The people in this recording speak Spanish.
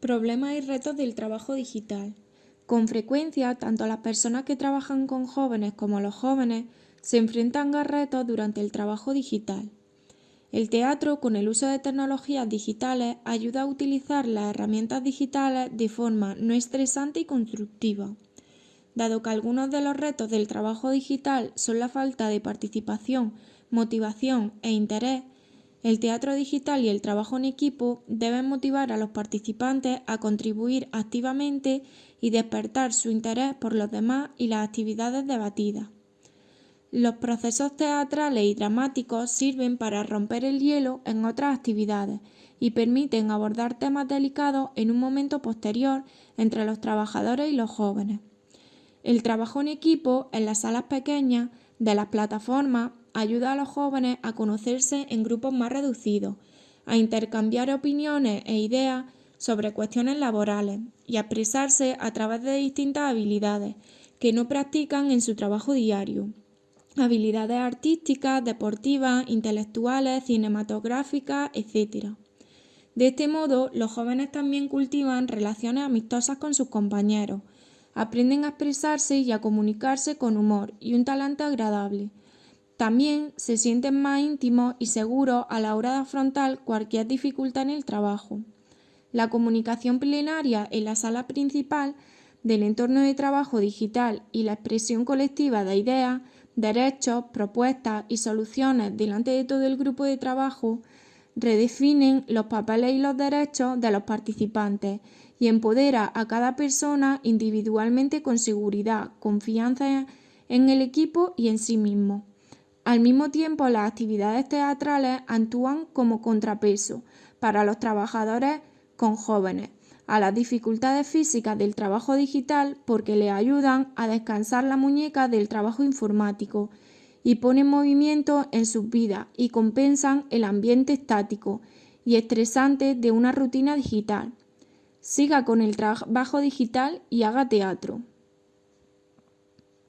Problemas y retos del trabajo digital. Con frecuencia, tanto las personas que trabajan con jóvenes como los jóvenes se enfrentan a retos durante el trabajo digital. El teatro, con el uso de tecnologías digitales, ayuda a utilizar las herramientas digitales de forma no estresante y constructiva. Dado que algunos de los retos del trabajo digital son la falta de participación, motivación e interés, el teatro digital y el trabajo en equipo deben motivar a los participantes a contribuir activamente y despertar su interés por los demás y las actividades debatidas. Los procesos teatrales y dramáticos sirven para romper el hielo en otras actividades y permiten abordar temas delicados en un momento posterior entre los trabajadores y los jóvenes. El trabajo en equipo en las salas pequeñas de las plataformas ayuda a los jóvenes a conocerse en grupos más reducidos, a intercambiar opiniones e ideas sobre cuestiones laborales y a expresarse a través de distintas habilidades que no practican en su trabajo diario. Habilidades artísticas, deportivas, intelectuales, cinematográficas, etc. De este modo, los jóvenes también cultivan relaciones amistosas con sus compañeros, aprenden a expresarse y a comunicarse con humor y un talante agradable, también se sienten más íntimos y seguros a la hora de afrontar cualquier dificultad en el trabajo. La comunicación plenaria en la sala principal del entorno de trabajo digital y la expresión colectiva de ideas, derechos, propuestas y soluciones delante de todo el grupo de trabajo redefinen los papeles y los derechos de los participantes y empodera a cada persona individualmente con seguridad, confianza en el equipo y en sí mismo. Al mismo tiempo, las actividades teatrales actúan como contrapeso para los trabajadores con jóvenes a las dificultades físicas del trabajo digital porque les ayudan a descansar la muñeca del trabajo informático y ponen movimiento en sus vidas y compensan el ambiente estático y estresante de una rutina digital. Siga con el trabajo digital y haga teatro.